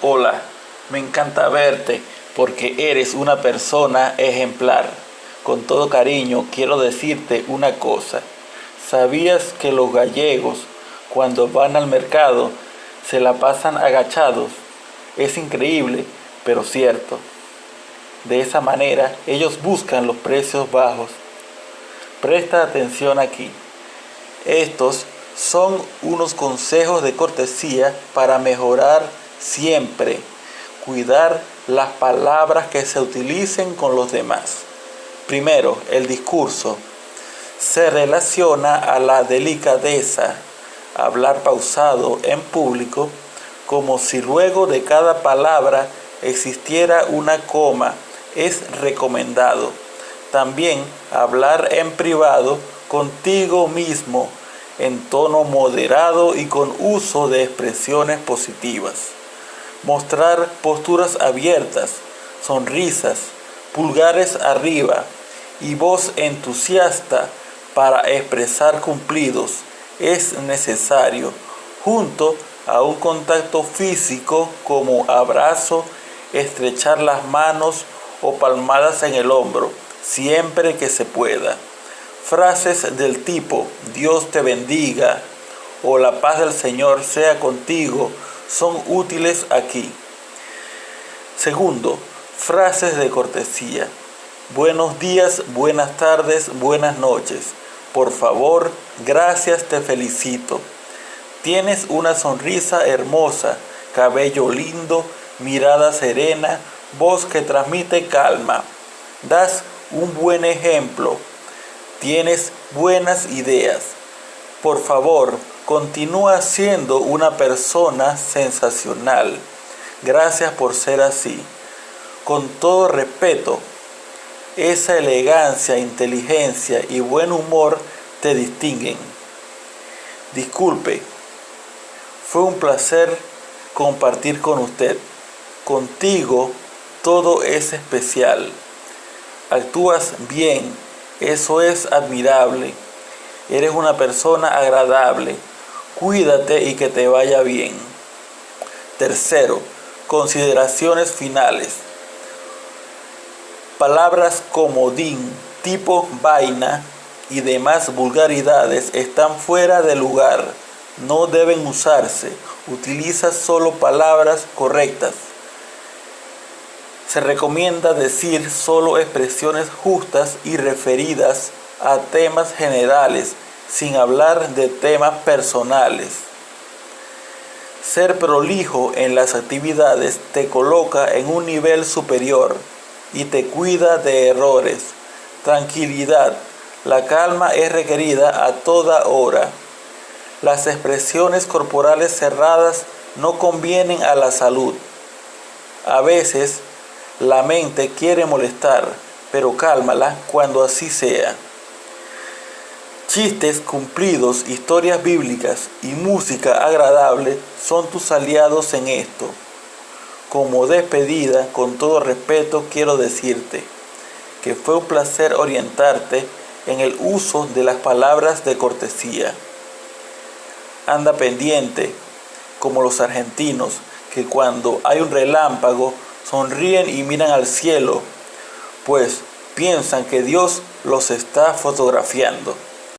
Hola, me encanta verte porque eres una persona ejemplar. Con todo cariño quiero decirte una cosa. ¿Sabías que los gallegos cuando van al mercado se la pasan agachados? Es increíble, pero cierto. De esa manera ellos buscan los precios bajos. Presta atención aquí. Estos son unos consejos de cortesía para mejorar siempre. Cuidar las palabras que se utilicen con los demás. Primero, el discurso. Se relaciona a la delicadeza, hablar pausado en público, como si luego de cada palabra existiera una coma, es recomendado. También hablar en privado contigo mismo en tono moderado y con uso de expresiones positivas. Mostrar posturas abiertas, sonrisas, pulgares arriba y voz entusiasta para expresar cumplidos es necesario, junto a un contacto físico como abrazo, estrechar las manos o palmadas en el hombro, siempre que se pueda. Frases del tipo Dios te bendiga o la paz del Señor sea contigo son útiles aquí. Segundo, frases de cortesía. Buenos días, buenas tardes, buenas noches. Por favor, gracias, te felicito. Tienes una sonrisa hermosa, cabello lindo, mirada serena, voz que transmite calma. Das un buen ejemplo Tienes buenas ideas. Por favor, continúa siendo una persona sensacional. Gracias por ser así. Con todo respeto, esa elegancia, inteligencia y buen humor te distinguen. Disculpe, fue un placer compartir con usted. Contigo todo es especial. Actúas bien eso es admirable. Eres una persona agradable. Cuídate y que te vaya bien. Tercero, consideraciones finales. Palabras como din, tipo vaina y demás vulgaridades están fuera de lugar. No deben usarse. Utiliza solo palabras correctas. Se recomienda decir solo expresiones justas y referidas a temas generales, sin hablar de temas personales. Ser prolijo en las actividades te coloca en un nivel superior y te cuida de errores. Tranquilidad. La calma es requerida a toda hora. Las expresiones corporales cerradas no convienen a la salud. A veces la mente quiere molestar, pero cálmala cuando así sea. Chistes cumplidos, historias bíblicas y música agradable son tus aliados en esto. Como despedida, con todo respeto, quiero decirte que fue un placer orientarte en el uso de las palabras de cortesía. Anda pendiente, como los argentinos, que cuando hay un relámpago sonríen y miran al cielo, pues piensan que Dios los está fotografiando.